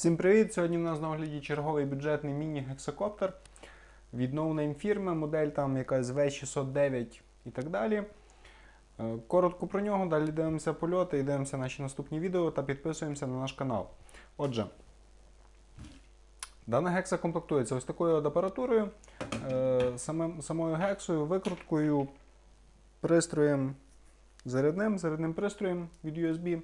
Всім привіт! Сьогодні в нас на огляді черговий бюджетний міні-гексакоптер від no-name фірми, модель там якась V609 і так далі. Е, Коротко про нього, далі дивимося польоти і дивимося наші наступні відео та підписуємося на наш канал. Отже, дана гекса комплектується ось такою от апаратурою, е, самим, самою гексою, викруткою, пристроєм зарядним, зарядним пристроєм від USB.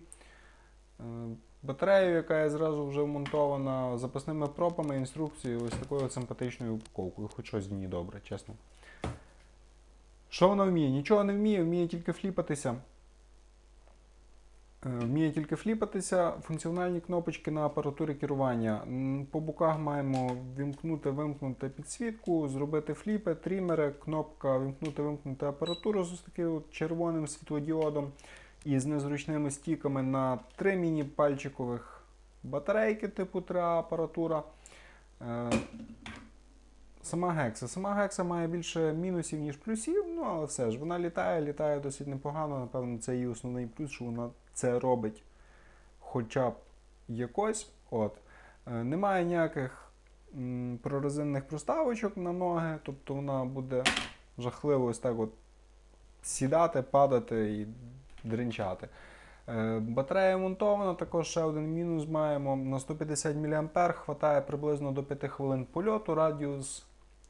Батарею, яка є зразу вже вмонтована, запасними пропами, інструкцією, ось такою симпатичною упаковкою, хоч щось в ній добре, чесно. Що вона вміє? Нічого не вміє, вміє тільки фліпатися. Е, Вміє тільки фліпатися, функціональні кнопочки на апаратурі керування. По боках маємо вімкнути, вимкнути підсвітку, зробити фліпи, трімери, кнопка вімкнути, вимкнути апаратуру з таким червоним світлодіодом і з незручними стіками на три міні-пальчикових батарейки типу 3 апаратура. Е, Сама гекса. Сама гекса має більше мінусів, ніж плюсів, ну але все ж, вона літає, літає досить непогано. Напевно, це її основний плюс, що вона це робить хоча б якось. От. Е, Немає ніяких м, прорезинних проставочок на ноги, тобто вона буде жахливо ось так от сідати, падати і дринчати. Е, Батарея монтована, також ще один мінус маємо. На 150 мА хватає приблизно до 5 хвилин польоту. Радіус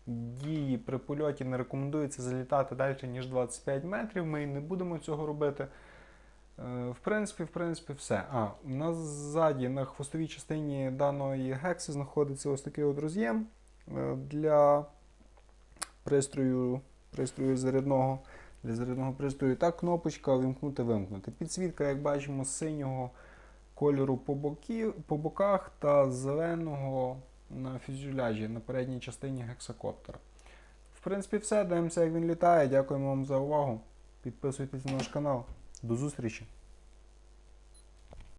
дії при польоті не рекомендується залітати далі, ніж 25 метрів. Ми і не будемо цього робити. Е, В принципі, в принципі, все. А, у нас ззаді на хвостовій частині даної гекси знаходиться ось такий от роз'єм е, для пристрою, пристрою зарядного для зарядного пристрою. Та кнопочка вимкнути вимкнути. Підсвітка, як бачимо, синього кольору по, бокі, по боках та зеленого на фюзеляжі на передній частині гексакоптера. В принципі, все. Дивимося, як він літає. Дякуємо вам за увагу. Підписуйтесь на наш канал. До зустрічі!